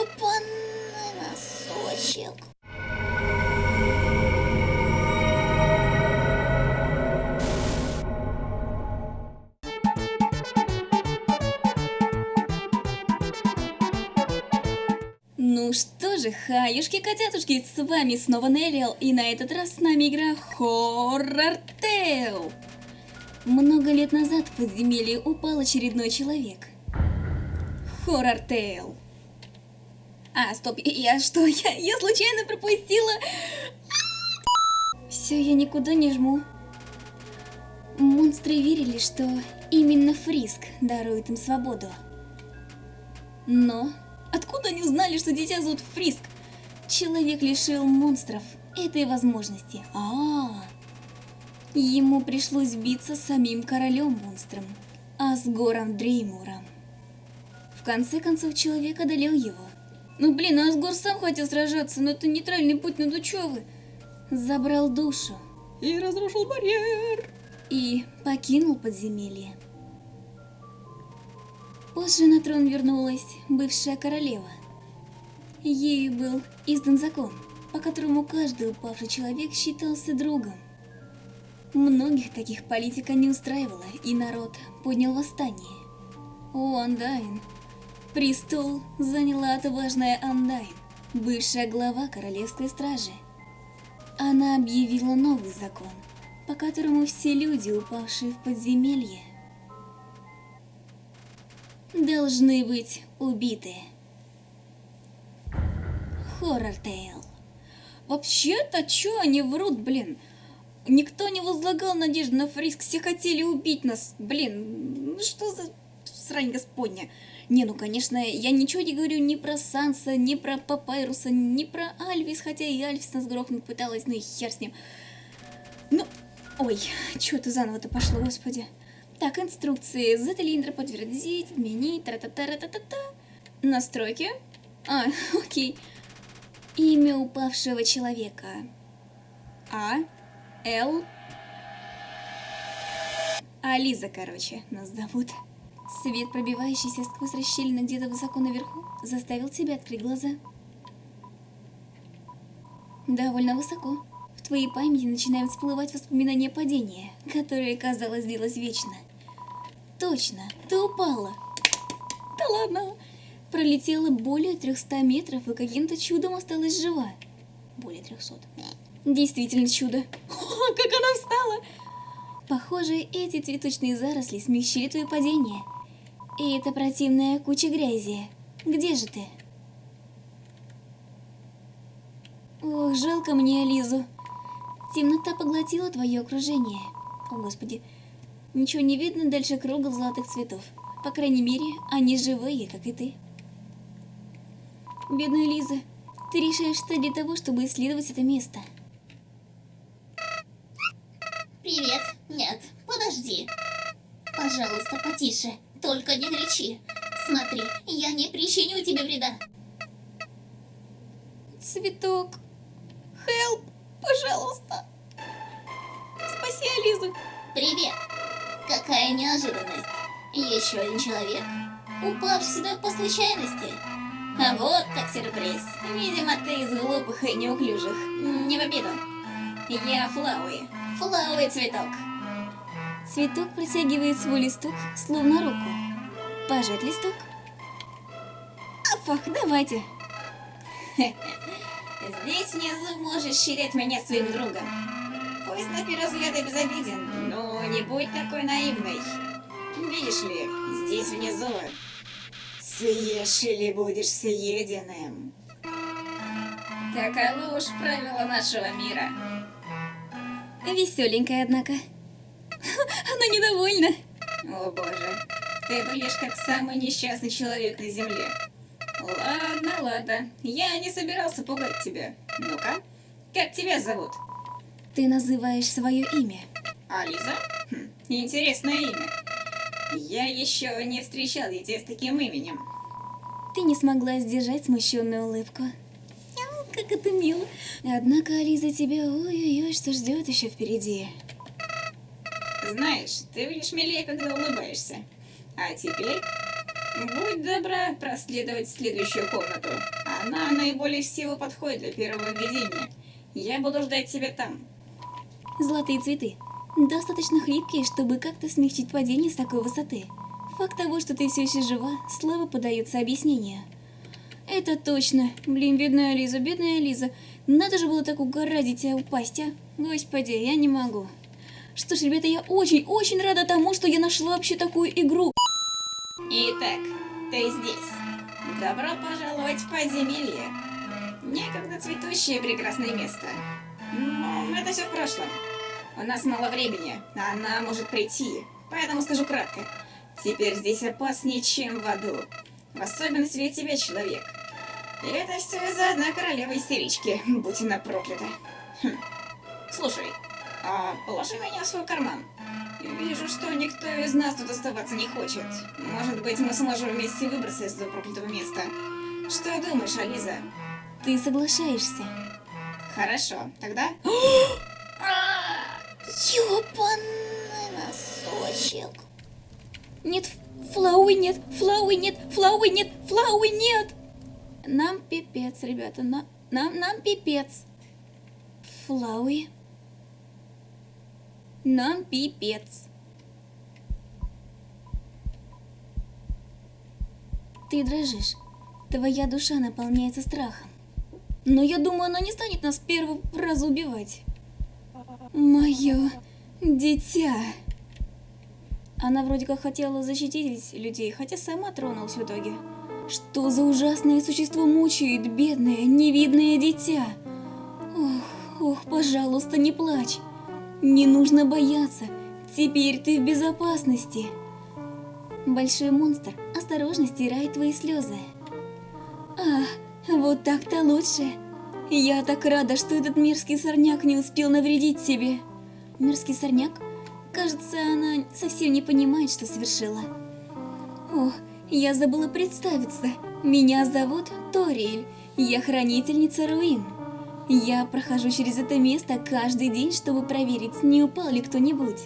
Штопанный носочек. Ну что же, хаюшки-котятушки, с вами снова Неллиал, и на этот раз с нами игра Horror Tale. Много лет назад в подземелье упал очередной человек. Horror Tale. А, стоп, я что, я, я случайно пропустила? Все, я никуда не жму. Монстры верили, что именно Фриск дарует им свободу. Но откуда они узнали, что дитя зовут Фриск? Человек лишил монстров этой возможности. А, -а, а Ему пришлось биться с самим королем монстром, Асгором Дреймуром. В конце концов, человек одолел его. Ну блин, Асгор сам хотел сражаться, но это нейтральный путь, ну ну чё вы? Забрал душу. И разрушил барьер. И покинул подземелье. Позже на трон вернулась бывшая королева. Ею был издан закон, по которому каждый упавший человек считался другом. Многих таких политика не устраивала, и народ поднял восстание. У Андайн престол заняла отважная Андайн, бывшая глава королевской стражи. Она объявила новый закон, по которому все люди, упавшие в подземелье, должны быть убиты. Хоррор Тейл. Вообще-то, чё они врут, блин? Никто не возлагал надежды на Фриск, все хотели убить нас. Блин, ну что за срань господня? Не, ну конечно, я ничего не говорю ни про Санса, ни про Папайруса, ни про Альфис, хотя и Альфис нас грохнуть пыталась, ну и хер с ним. Ну, ой, что это заново-то пошло, господи. Так, инструкции. Z или Enter подтвердить, отменить, тра-та-та-та-та-та. Настройки. А, окей. Имя упавшего человека. А. Л. Ализа, короче, нас зовут. Свет, пробивающийся сквозь расщелины где-то высоко наверху, заставил тебя открыть глаза. Довольно высоко. В твоей памяти начинают всплывать воспоминания падения, которое, казалось, длилось вечно. Точно, ты упала. Да ладно. Пролетела более 300 метров и каким-то чудом осталась жива. Более 300. Действительно чудо. О, как она встала! Похоже, эти цветочные заросли смягчили твое падение. И это противная куча грязи. Где же ты? Ох, жалко мне Ализу. Темнота поглотила твое окружение. О, Господи. Ничего не видно дальше круга золотых цветов. По крайней мере, они живые, как и ты. Бедная Лиза, ты решаешь стать для того, чтобы исследовать это место. Привет. Нет, подожди. Пожалуйста, потише. Только не кричи. Смотри, я не причиню тебе вреда. Цветок. Хелп, пожалуйста. Спаси Ализу. Привет. Какая неожиданность. Еще один человек, упав сюда по случайности. А вот так сюрприз. Видимо, ты из глупых и неуклюжих. Не в обиду. Я Флауи. Флауи цветок. Цветок протягивает свой листок, словно руку. Пожать листок? Афах, давайте. Здесь внизу можешь считать меня своим другом. Пусть на первый взгляд и безобиден, но не будь такой наивной. Видишь ли, здесь внизу съешь или будешь съеденным. Таково уж правило нашего мира. Веселенькая, однако. Она недовольна. О боже, ты будешь как самый несчастный человек на земле. Ладно, ладно, я не собирался пугать тебя. Ну-ка, как тебя зовут? Ты называешь свое имя. Ализа? Хм, интересное имя. Я еще не встречал детей с таким именем. Ты не смогла сдержать смущенную улыбку. Как это мило. Однако, Ализа, тебя ой-ой-ой, что ждет еще впереди. Знаешь, ты выглядишь милее, когда улыбаешься. А теперь Будь добра проследовать следующую комнату. Она наиболее всего подходит для первого введения. Я буду ждать тебя там. Золотые цветы. Достаточно хлипкие, чтобы как-то смягчить падение с такой высоты. Факт того, что ты все еще жива, слабо подается объяснению. Это точно. Блин, бедная Лиза, бедная Лиза. Надо же было так угораздить тебя упасть, а? Господи, я не могу. Что ж, ребята, я очень-очень рада тому, что я нашла вообще такую игру. Итак, ты здесь. Добро пожаловать в подземелье. Некогда цветущее прекрасное место. Но это все в прошлом. У нас мало времени, а она может прийти. Поэтому скажу кратко. Теперь здесь опаснее, чем в аду. В особенности для тебя, человек. И это все из-за одной королевы истерички, будь она проклята. Хм. Слушай, а положи меня в свой карман. Вижу, что никто из нас тут оставаться не хочет. Может быть, мы сможем вместе выбраться из этого проклятого места. Что думаешь, Ализа? Ты соглашаешься? Хорошо, тогда... Ёбаный носочек. Нет, Флауи нет, Флауи нет, Флауи нет, Флауи нет! Нам пипец, ребята, на, нам, нам пипец. Флауи. Нам пипец. Ты дрожишь. Твоя душа наполняется страхом. Но я думаю, она не станет нас с первого раза убивать. Мое дитя. Она вроде как хотела защитить людей, хотя сама тронулась в итоге. Что за ужасное существо мучает бедное, невидное дитя? Ох, ох, пожалуйста, не плачь. Не нужно бояться. Теперь ты в безопасности. Большой монстр осторожно стирает твои слезы. Ах, вот так-то лучше. Я так рада, что этот мерзкий сорняк не успел навредить тебе. Мерзкий сорняк? Кажется, она совсем не понимает, что совершила. Ох, я забыла представиться. Меня зовут Ториэль. Я хранительница руин. Я прохожу через это место каждый день, чтобы проверить, не упал ли кто-нибудь.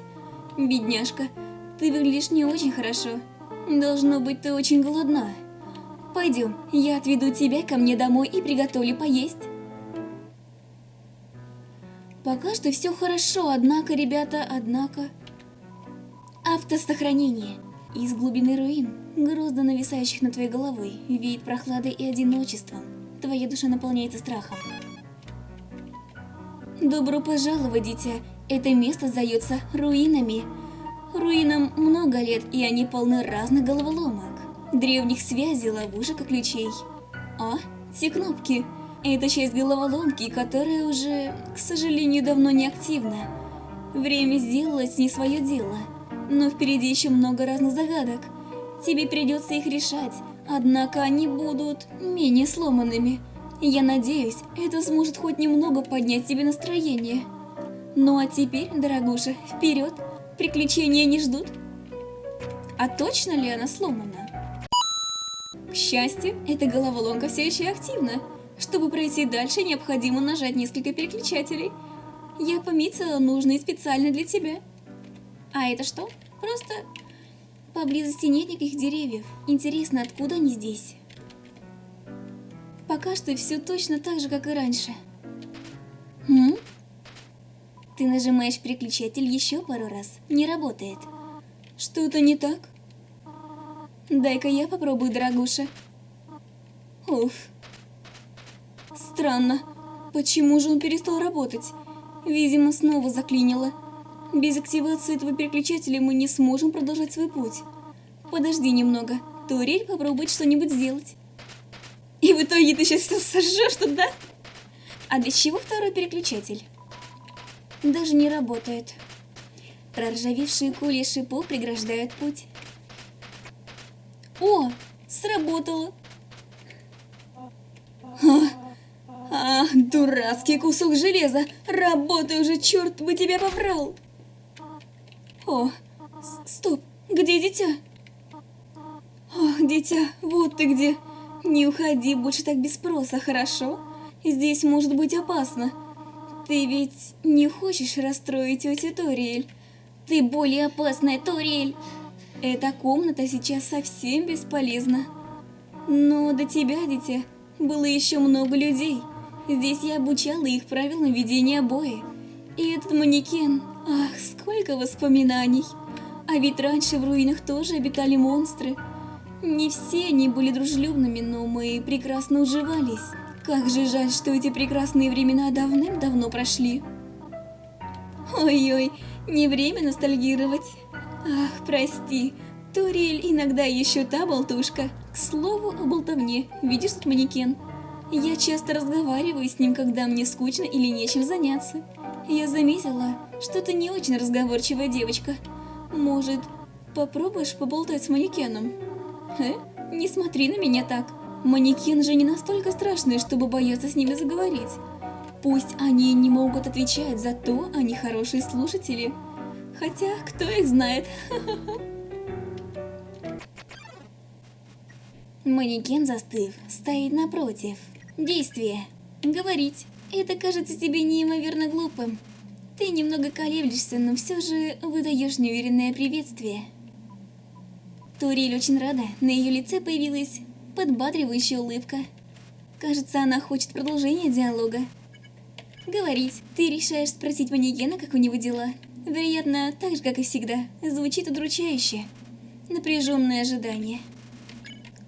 Бедняжка, ты выглядишь не очень хорошо. Должно быть, ты очень голодна. Пойдем, я отведу тебя ко мне домой и приготовлю поесть. Пока что все хорошо, однако, ребята, однако... Автосохранение. Из глубины руин, грозно нависающих над твоей головой, веет прохладой и одиночеством. Твоя душа наполняется страхом. Добро пожаловать, дитя. Это место зовется руинами. Руинам много лет, и они полны разных головоломок, древних связей, ловушек и ключей. А, те кнопки. Это часть головоломки, которая уже, к сожалению, давно не активна. Время сделало с ней свое дело. Но впереди еще много разных загадок. Тебе придется их решать, однако они будут менее сломанными. Я надеюсь, это сможет хоть немного поднять тебе настроение. Ну а теперь, дорогуша, вперед! Приключения не ждут. А точно ли она сломана? К счастью, эта головоломка все еще активна. Чтобы пройти дальше, необходимо нажать несколько переключателей. Я пометила нужные специально для тебя. А это что? Просто поблизости нет никаких деревьев. Интересно, откуда они здесь? Пока что все точно так же, как и раньше. Хм? Ты нажимаешь переключатель еще пару раз. Не работает. Что-то не так? Дай-ка я попробую, дорогуша. Уф. Странно. Почему же он перестал работать? Видимо, снова заклинило. Без активации этого переключателя мы не сможем продолжать свой путь. Подожди немного. Турель попробует что-нибудь сделать. В итоге ты сейчас сожжешь тут, да? А для чего второй переключатель? Даже не работает. Проржавевшие кули шипов преграждают путь. О, сработало. А, а, дурацкий кусок железа. Работай уже, черт бы тебя побрал. О, стоп, где дитя? Ох, дитя, вот ты где. Не уходи больше так без спроса, хорошо? Здесь может быть опасно. Ты ведь не хочешь расстроить тетю Ториэль? Ты более опасная, Ториэль. Эта комната сейчас совсем бесполезна. Но до тебя, дитя, было еще много людей. Здесь я обучала их правилам ведения боя. И этот манекен, ах, сколько воспоминаний. А ведь раньше в руинах тоже обитали монстры. Не все они были дружелюбными, но мы прекрасно уживались. Как же жаль, что эти прекрасные времена давным-давно прошли. Ой-ой, не время ностальгировать. Ах, прости, Турель иногда еще та болтушка. К слову о болтовне, видишь тут манекен? Я часто разговариваю с ним, когда мне скучно или нечем заняться. Я заметила, что ты не очень разговорчивая девочка. Может, попробуешь поболтать с манекеном? Э? Не смотри на меня так. Манекен же не настолько страшный, чтобы бояться с ними заговорить. Пусть они не могут отвечать, зато они хорошие слушатели. Хотя, кто их знает? Манекен застыв, стоит напротив. Действие. Говорить. Это кажется тебе неимоверно глупым. Ты немного колеблешься, но все же выдаешь неуверенное приветствие. Турель очень рада, на ее лице появилась подбадривающая улыбка. Кажется, она хочет продолжения диалога. Говорить. Ты решаешь спросить манекена, как у него дела. Вероятно, так же, как и всегда, звучит удручающе. Напряженное ожидание.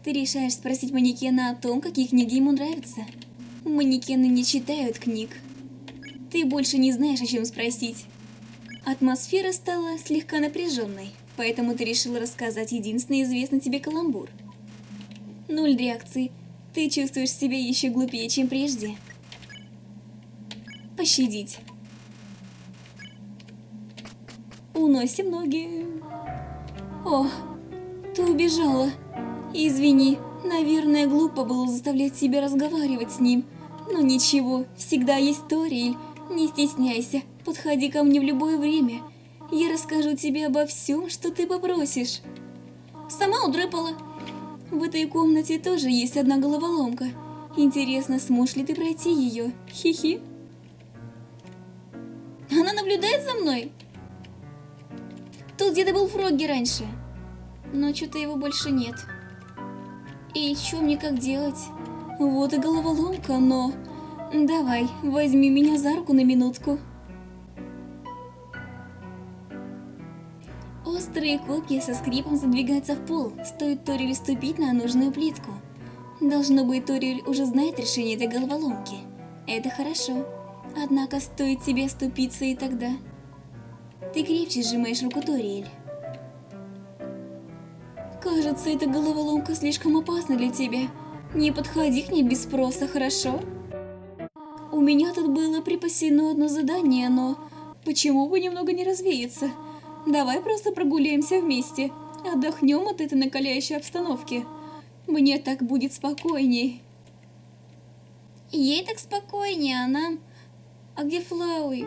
Ты решаешь спросить манекена о том, какие книги ему нравятся. Манекены не читают книг. Ты больше не знаешь, о чем спросить. Атмосфера стала слегка напряженной, поэтому ты решила рассказать единственный известный тебе каламбур. Нуль реакции. Ты чувствуешь себя еще глупее, чем прежде. Пощадить. Уносим ноги. О, ты убежала. Извини, наверное, глупо было заставлять себя разговаривать с ним. Но ничего, всегда есть Ториэль. Не стесняйся, подходи ко мне в любое время. Я расскажу тебе обо всем, что ты попросишь. Сама удрыпала. В этой комнате тоже есть одна головоломка. Интересно, сможешь ли ты пройти ее? Хи-хи. Она наблюдает за мной? Тут где-то был Фрогги раньше. Но что-то его больше нет. И что мне как делать? Вот и головоломка, но... Давай, возьми меня за руку на минутку. Острые копья со скрипом задвигаются в пол, стоит Ториль ступить на нужную плитку. Должно быть, Ториль уже знает решение этой головоломки. Это хорошо. Однако стоит тебе ступиться и тогда... Ты крепче сжимаешь руку Ториэль. Кажется, эта головоломка слишком опасна для тебя. Не подходи к ней без спроса, хорошо? У меня тут было припасено одно задание, но... Почему бы немного не развеяться? Давай просто прогуляемся вместе. Отдохнем от этой накаляющей обстановки. Мне так будет спокойней. Ей так спокойнее, а нам... А где Флауи?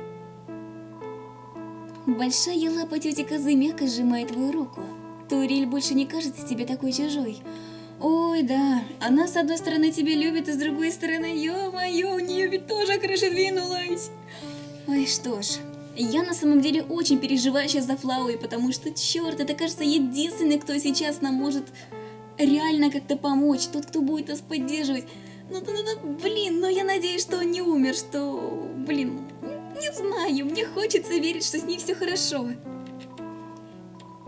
Большая лапа тети Козы мягко сжимает твою руку. Туриль больше не кажется тебе такой чужой. Ой, да, она с одной стороны тебя любит, а с другой стороны, ё-моё, у нее ведь тоже крыша двинулась. Ой, что ж, я на самом деле очень переживаю сейчас за Флауи, потому что, черт, это кажется единственный, кто сейчас нам может реально как-то помочь, тот, кто будет нас поддерживать. Ну, ну, ну, блин, но я надеюсь, что он не умер, что, блин, не знаю, мне хочется верить, что с ней все хорошо.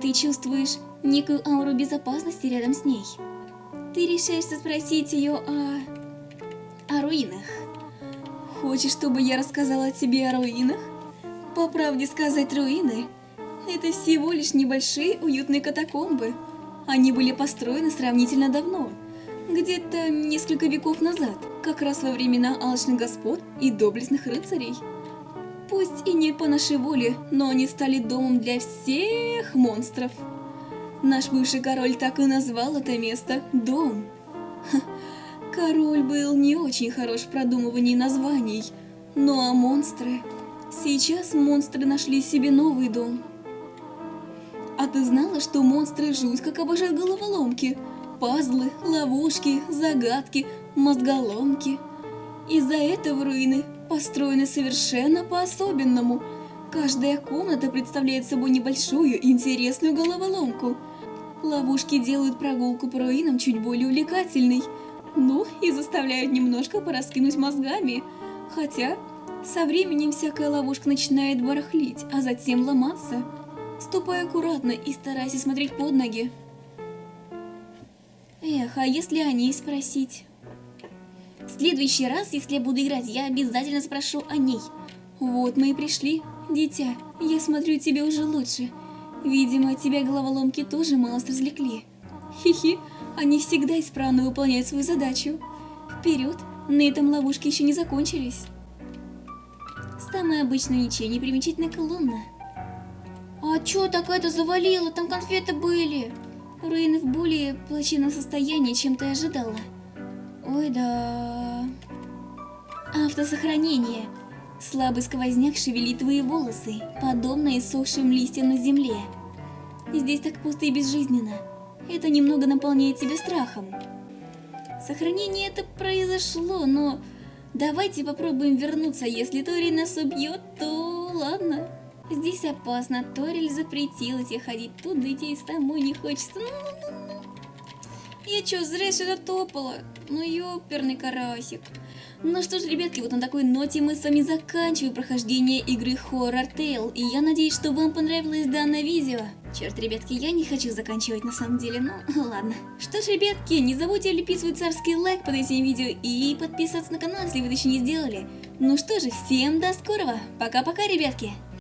Ты чувствуешь некую ауру безопасности рядом с ней. Ты решаешься спросить ее о... о руинах. Хочешь, чтобы я рассказала тебе о руинах? По правде сказать, руины – это всего лишь небольшие уютные катакомбы. Они были построены сравнительно давно, где-то несколько веков назад, как раз во времена алчных господ и доблестных рыцарей. Пусть и не по нашей воле, но они стали домом для всех монстров. Наш бывший король так и назвал это место «Дом». Ха, король был не очень хорош в продумывании названий, ну а монстры... Сейчас монстры нашли себе новый дом. А ты знала, что монстры жуть как обожают головоломки? Пазлы, ловушки, загадки, мозголомки. Из-за этого руины построены совершенно по-особенному. Каждая комната представляет собой небольшую интересную головоломку. Ловушки делают прогулку по руинам чуть более увлекательной. Ну, и заставляют немножко пораскинуть мозгами. Хотя, со временем всякая ловушка начинает барахлить, а затем ломаться. Ступай аккуратно и старайся смотреть под ноги. Эх, а если о ней спросить? В следующий раз, если я буду играть, я обязательно спрошу о ней. Вот мы и пришли. Дитя, я смотрю, тебе уже лучше. Видимо, тебя головоломки тоже малость развлекли. Хи-хи, они всегда исправно выполняют свою задачу. Вперед, на этом ловушки еще не закончились. Самая обычная ничего не примечательная колонна. А чё такая-то завалила? Там конфеты были. Руины в более плачевном состоянии, чем ты ожидала. Ой, да. Автосохранение. Слабый сквозняк шевелит твои волосы, подобно иссохшим листьям на земле. Здесь так пусто и безжизненно. Это немного наполняет тебя страхом. Сохранение это произошло, но давайте попробуем вернуться. Если Тори нас убьет, то ладно. Здесь опасно. Ториль запретила тебе ходить туда, и самой не хочется. Ну, ну, ну, ну. Я чё, зря сюда топала? Ну, ёперный карасик. Ну что ж, ребятки, вот на такой ноте мы с вами заканчиваем прохождение игры Horror Tale. И я надеюсь, что вам понравилось данное видео. Черт, ребятки, я не хочу заканчивать на самом деле, ну ладно. Что ж, ребятки, не забудьте лепить свой царский лайк под этим видео и подписаться на канал, если вы это еще не сделали. Ну что же, всем до скорого. Пока-пока, ребятки.